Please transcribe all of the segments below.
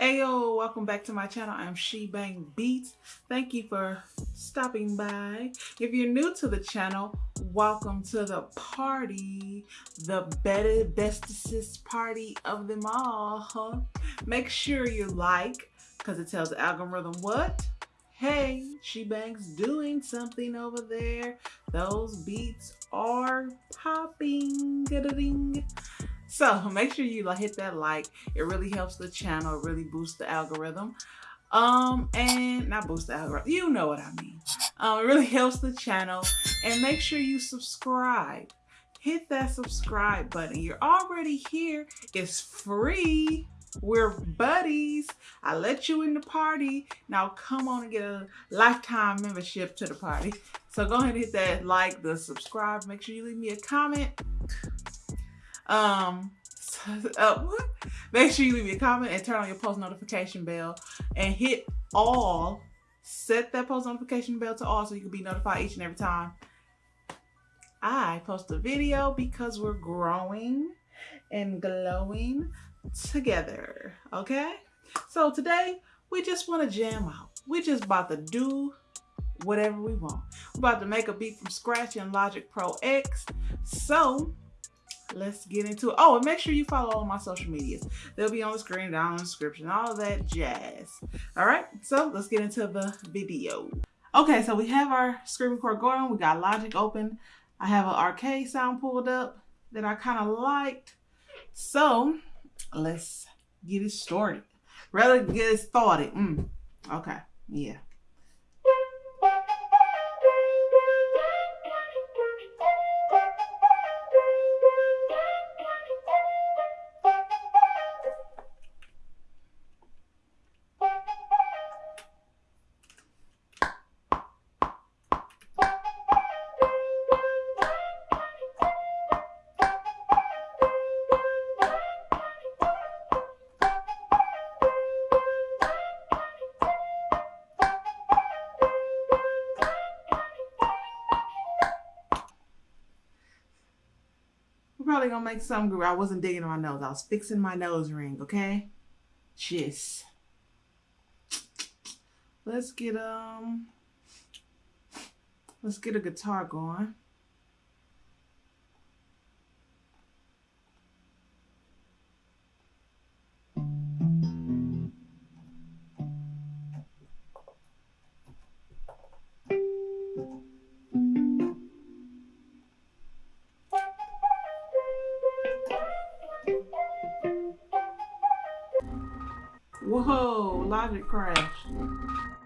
Ayo, welcome back to my channel. I'm She Bang Beats. Thank you for stopping by. If you're new to the channel, welcome to the party, the better bestest party of them all. Make sure you like, because it tells the algorithm what? Hey, She Bang's doing something over there. Those beats are popping. So make sure you hit that like. It really helps the channel. Really boosts the algorithm. Um, and not boost the algorithm. You know what I mean. Um, it really helps the channel. And make sure you subscribe. Hit that subscribe button. You're already here. It's free. We're buddies. I let you in the party. Now come on and get a lifetime membership to the party. So go ahead and hit that like, the subscribe. Make sure you leave me a comment. Um, uh, make sure you leave a comment and turn on your post notification bell and hit all. Set that post notification bell to all so you can be notified each and every time I post a video because we're growing and glowing together. Okay? So today we just want to jam out. We just about to do whatever we want. We're about to make a beat from scratch in Logic Pro X. So let's get into it. Oh, and make sure you follow all my social medias. They'll be on the screen, down in the description, all that jazz. All right, so let's get into the video. Okay, so we have our screen record going. We got Logic open. I have an arcade sound pulled up that I kind of liked. So let's get it started. Rather get it started. Mm. Okay, yeah. Probably gonna make some group. I wasn't digging my nose. I was fixing my nose ring, okay? Just. Let's get um let's get a guitar going. Whoa, logic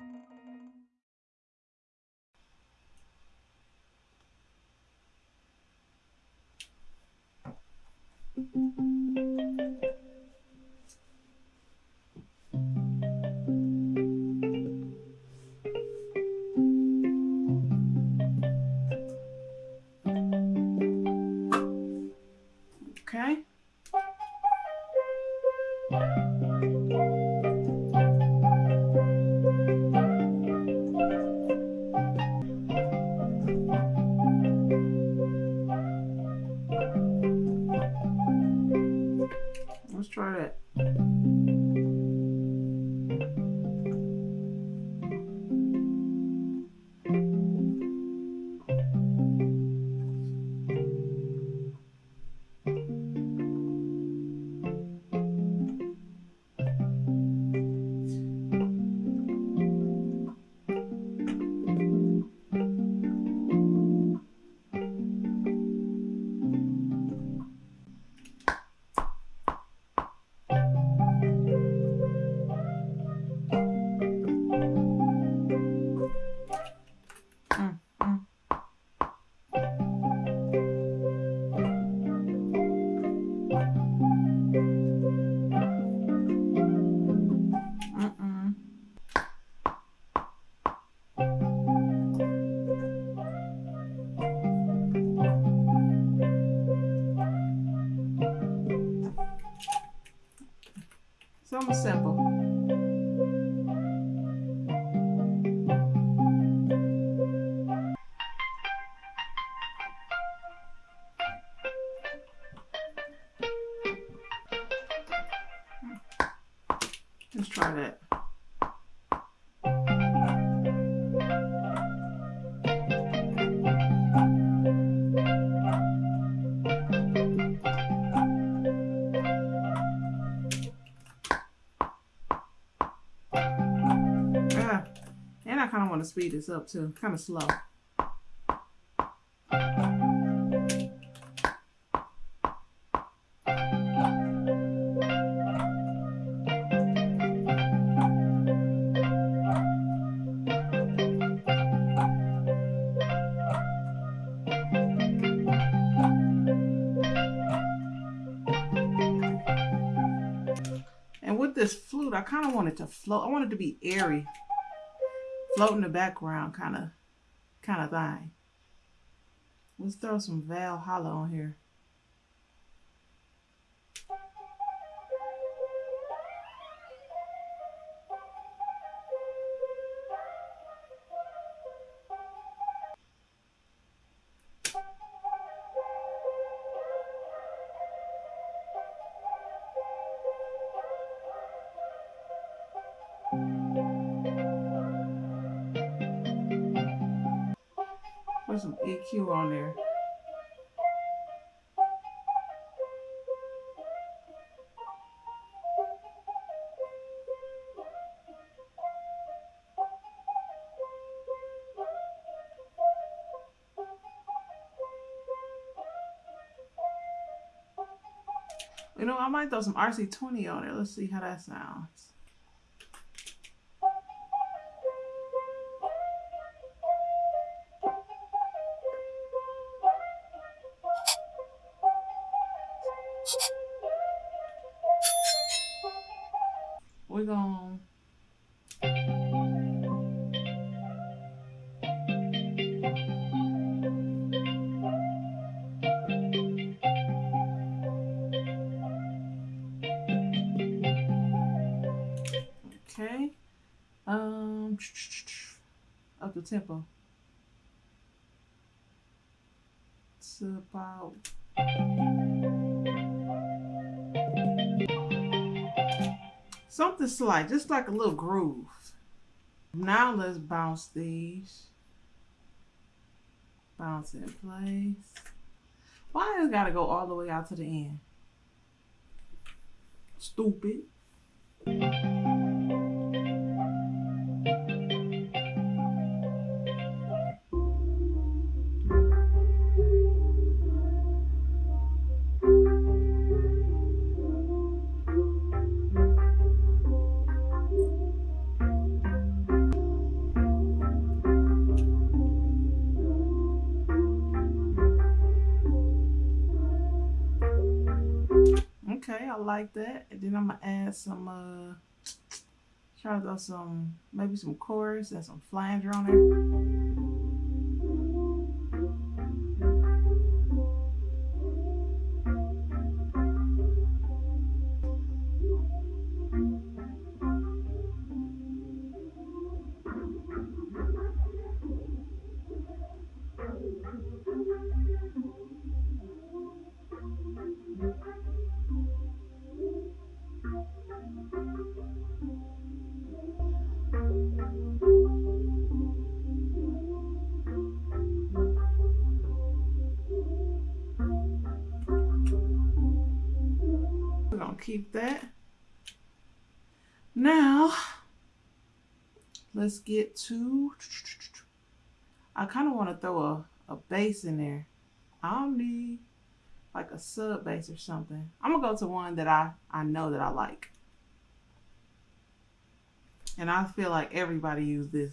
try that. And I kind of want to speed this up too. Kind of slow. Kind of want it to float. I want it to be airy. Float in the background kind of kind of thing. Let's throw some Valhalla on here. EQ on there. You know, I might throw some RC20 on there. Let's see how that sounds. We're going Okay. Um up the tempo. It's about something slight, just like a little groove. Now let's bounce these. Bounce in place. Why it gotta go all the way out to the end? Stupid. I like that. And then I'm gonna add some uh try to throw some maybe some chorus and some flanger on there. Keep that. Now, let's get to, I kind of want to throw a, a bass in there. I don't need like a sub bass or something. I'm gonna go to one that I, I know that I like. And I feel like everybody use this.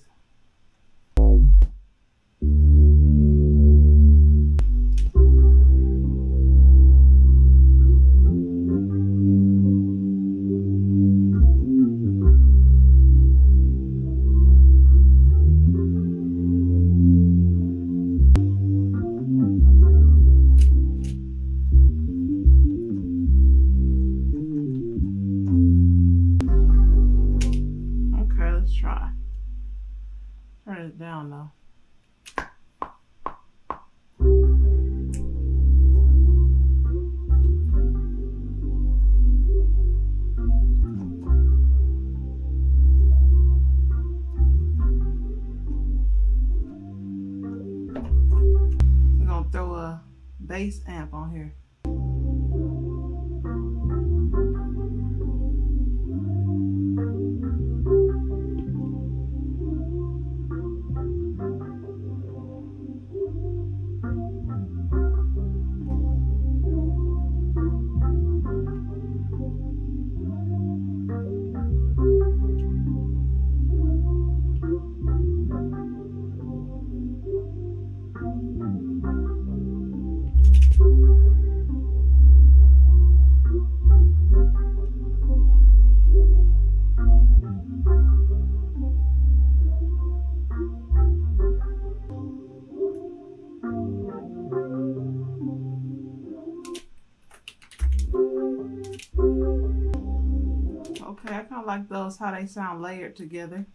How they sound layered together.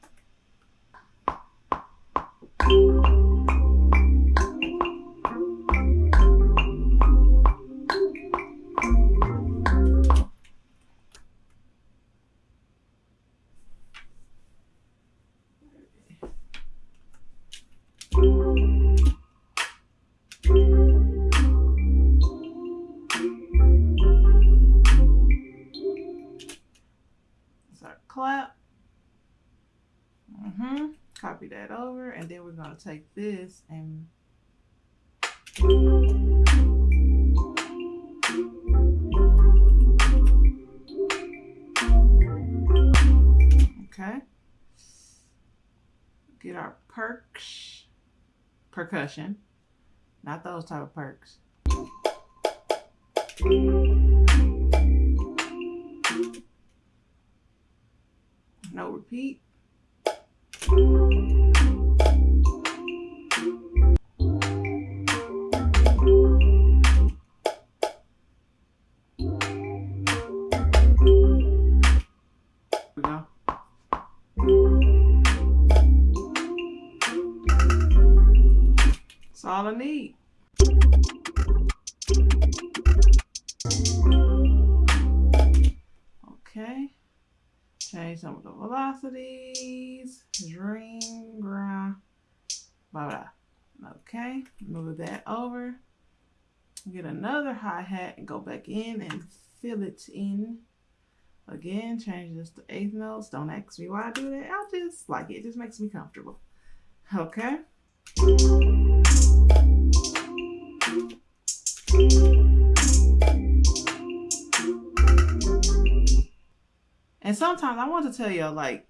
Then gonna take this and okay. Get our perks, percussion, not those type of perks. No repeat. That's all I need. Okay. Change some of the velocities. Dream, ground, blah, blah. Okay. Move that over. Get another hi-hat and go back in and fill it in. Again, change this to eighth notes. Don't ask me why I do that. I just like it. It just makes me comfortable. Okay. Sometimes I want to tell y'all, like,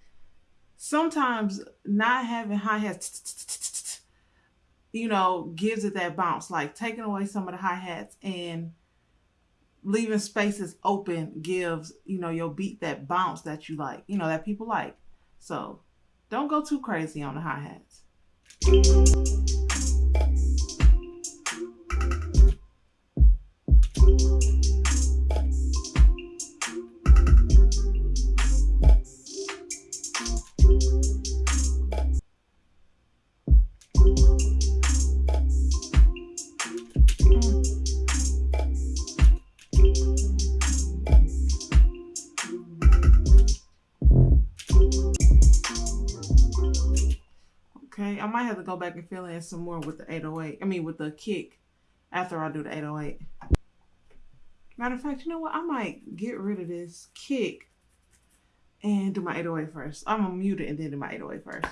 sometimes not having hi hats, you know, gives it that bounce. Like taking away some of the hi hats and leaving spaces open gives, you know, your beat that bounce that you like, you know, that people like. So don't go too crazy on the hi hats. Back and fill in some more with the 808. I mean, with the kick after I do the 808. Matter of fact, you know what? I might get rid of this kick and do my 808 first. I'm gonna mute it and then do my 808 first.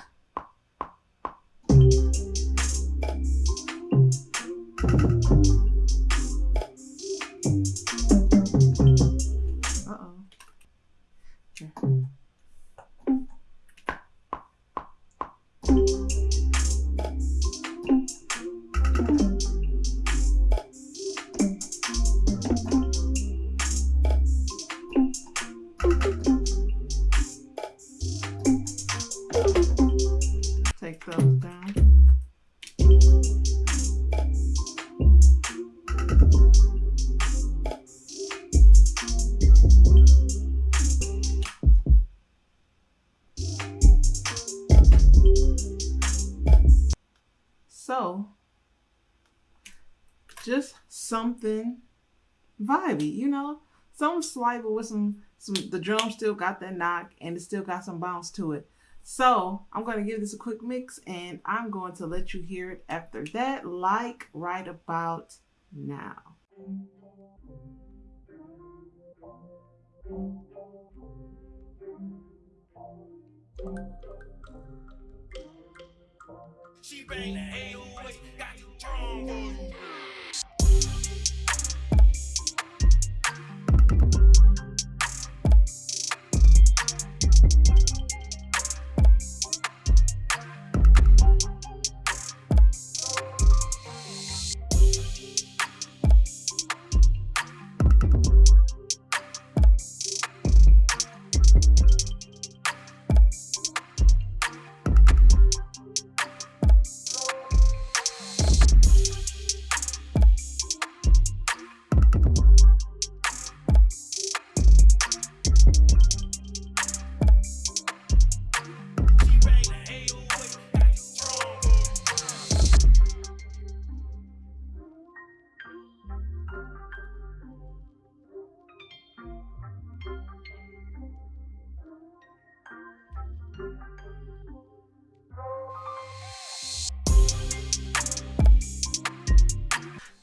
Something vibey, you know, slight, but with some some. The drum still got that knock, and it still got some bounce to it. So I'm going to give this a quick mix, and I'm going to let you hear it after that, like right about now. She bang the 808, got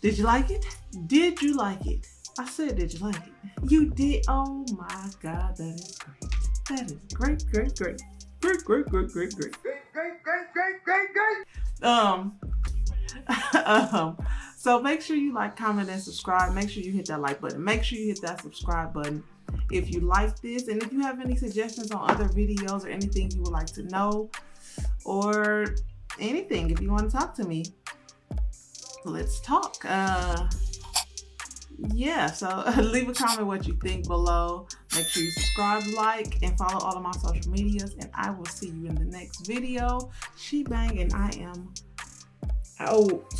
Did you like it? Did you like it? I said, did you like it? You did. Oh my God, that is great. That is great, great, great. Great, great, great, great, great. Great, great, great, great, great, great. Um, um, so make sure you like, comment, and subscribe. Make sure you hit that like button. Make sure you hit that subscribe button if you like this. And if you have any suggestions on other videos or anything you would like to know or anything, if you want to talk to me, let's talk. Uh, yeah, so leave a comment what you think below. Make sure you subscribe, like, and follow all of my social medias. And I will see you in the next video. She Bang and I am out.